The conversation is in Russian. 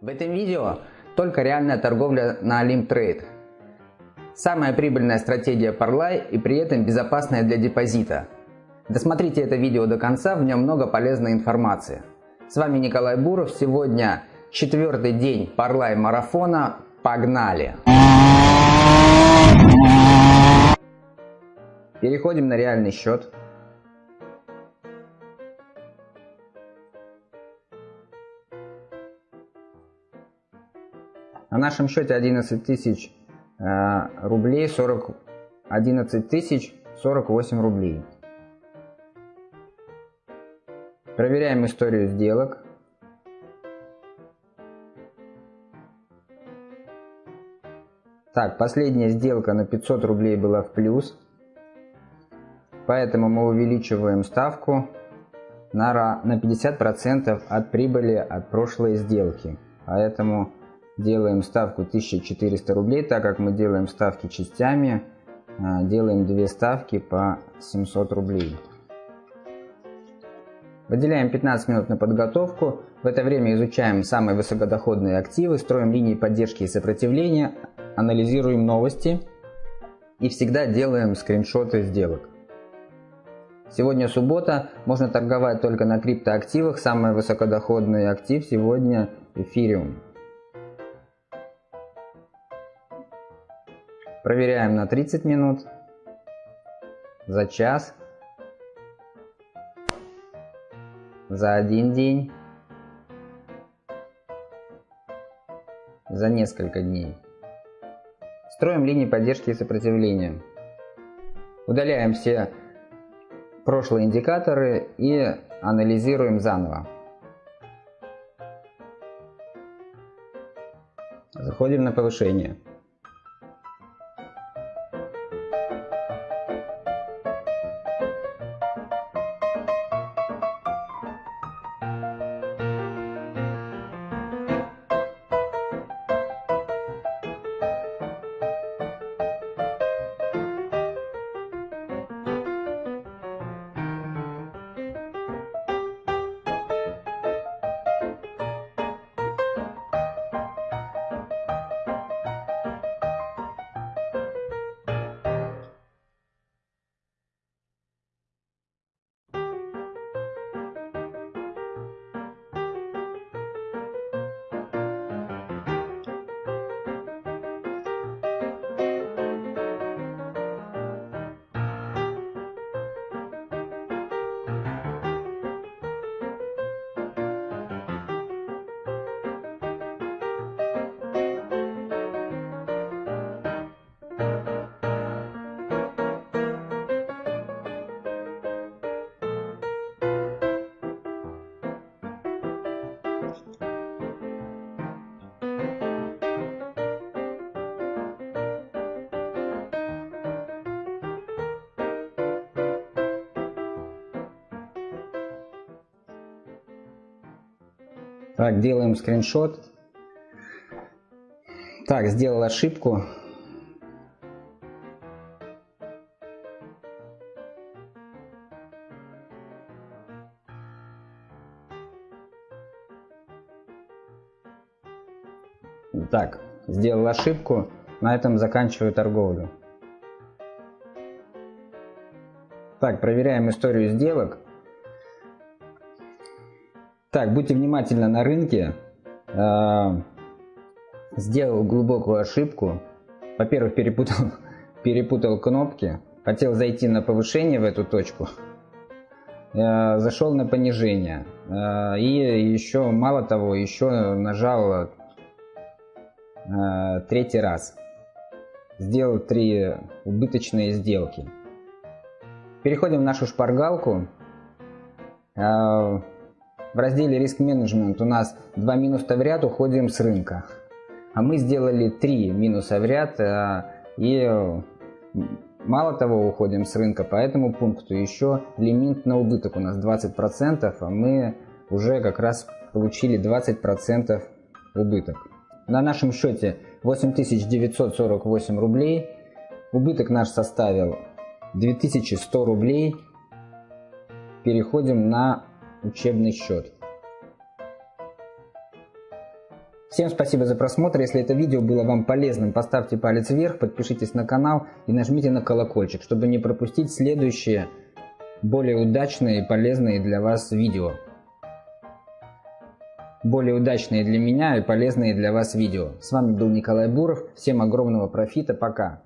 В этом видео только реальная торговля на Trade. Самая прибыльная стратегия Parlay и при этом безопасная для депозита. Досмотрите это видео до конца, в нем много полезной информации. С вами Николай Буров, сегодня четвертый день Parlay марафона. Погнали! Переходим на реальный счет. На нашем счете 11 тысяч э, рублей 40 11 тысяч 48 рублей. Проверяем историю сделок. Так, последняя сделка на 500 рублей была в плюс. Поэтому мы увеличиваем ставку на, на 50% от прибыли от прошлой сделки. Поэтому делаем ставку 1400 рублей, так как мы делаем ставки частями, а, делаем две ставки по 700 рублей. Выделяем 15 минут на подготовку. В это время изучаем самые высокодоходные активы, строим линии поддержки и сопротивления, анализируем новости и всегда делаем скриншоты сделок. Сегодня суббота, можно торговать только на криптоактивах. Самый высокодоходный актив сегодня эфириум. Проверяем на 30 минут, за час, за один день, за несколько дней. Строим линии поддержки и сопротивления. Удаляем все прошлые индикаторы и анализируем заново. Заходим на повышение. Так, делаем скриншот. Так, сделал ошибку. Так, сделал ошибку. На этом заканчиваю торговлю. Так, проверяем историю сделок. Так, будьте внимательны на рынке. А, сделал глубокую ошибку. Во-первых, перепутал, перепутал кнопки. Хотел зайти на повышение в эту точку. А, зашел на понижение. А, и еще, мало того, еще нажал третий раз. Сделал три убыточные сделки. Переходим в нашу шпаргалку. В разделе риск менеджмент у нас два минуса в ряд уходим с рынка. А мы сделали три минуса в ряд э, и мало того уходим с рынка по этому пункту. Еще лимит на убыток у нас 20%, а мы уже как раз получили 20% убыток. На нашем счете 8948 рублей. Убыток наш составил 2100 рублей. Переходим на учебный счет. Всем спасибо за просмотр. Если это видео было вам полезным, поставьте палец вверх, подпишитесь на канал и нажмите на колокольчик, чтобы не пропустить следующие более удачные и полезные для вас видео. Более удачные для меня и полезные для вас видео. С вами был Николай Буров. Всем огромного профита. Пока.